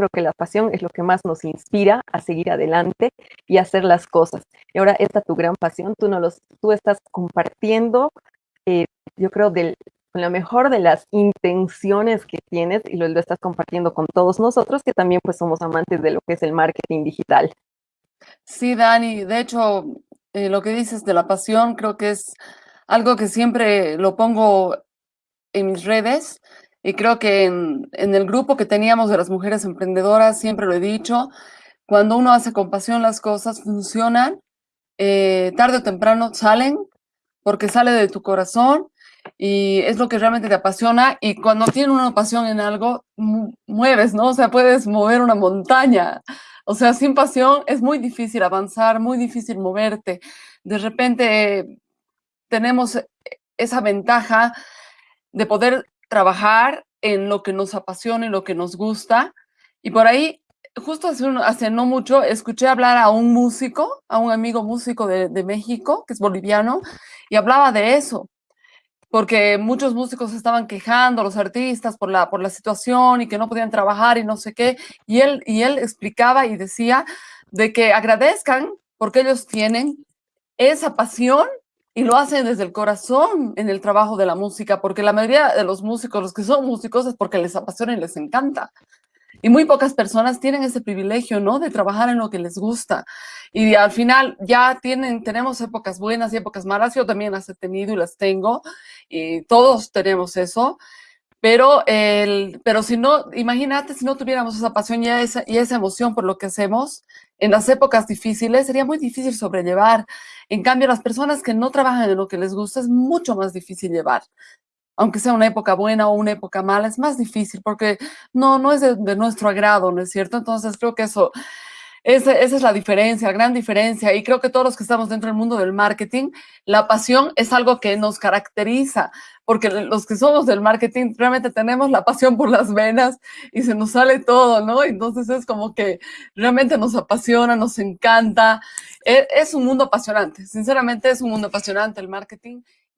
creo que la pasión es lo que más nos inspira a seguir adelante y hacer las cosas. Y ahora esta tu gran pasión, tú, no los, tú estás compartiendo, eh, yo creo, del, con la mejor de las intenciones que tienes y lo, lo, estás compartiendo con todos nosotros que también pues somos amantes de lo que es el marketing digital. Sí, Dani, de hecho, eh, lo que dices de la pasión creo que es algo que siempre lo pongo en mis redes y creo que en, el grupo que teníamos de las mujeres emprendedoras, siempre lo he dicho, cuando uno hace con pasión las cosas funcionan, eh, tarde o temprano salen, porque sale de tu corazón y es lo que realmente te apasiona y cuando tienes una pasión en algo, mueves, ¿no? O sea, puedes mover una montaña. O sea, sin pasión es muy difícil avanzar, muy difícil moverte. De repente tenemos esa ventaja de poder trabajar en lo que nos apasiona y lo que nos gusta. Y por ahí, justo hace, hace no mucho, escuché hablar a un músico, a un amigo músico de, de México, que es boliviano, y hablaba de eso, porque muchos músicos estaban quejando, los artistas, por la, por la situación y que no podían trabajar y no sé qué. Y él, y él explicaba y decía de que agradezcan porque ellos tienen esa pasión y lo hacen desde el corazón en el trabajo de la música, porque la mayoría de los músicos, los que son músicos, es porque les apasiona y les encanta. Y muy pocas personas tienen ese privilegio, ¿no? De trabajar en lo que les gusta. Y al final ya tienen, tenemos épocas buenas y épocas malas. Yo también las he tenido y las tengo. Y todos tenemos eso. Pero, el, pero si no, imagínate si no tuviéramos esa pasión y esa, y esa emoción por lo que hacemos, en las épocas difíciles sería muy difícil sobrellevar. En cambio, las personas que no trabajan en lo que les gusta es mucho más difícil llevar aunque sea una época buena o una época mala, es más difícil porque no, no es de, de nuestro agrado, ¿no es cierto? Entonces creo que eso, esa, esa, es la diferencia, la gran diferencia. Y creo que todos los que estamos dentro del mundo del marketing, la pasión es algo que nos caracteriza, porque los que somos del marketing realmente tenemos la pasión por las venas y se nos sale todo, ¿no? Entonces es como que realmente nos apasiona, nos encanta. Es, es un mundo apasionante, sinceramente es un mundo apasionante el marketing.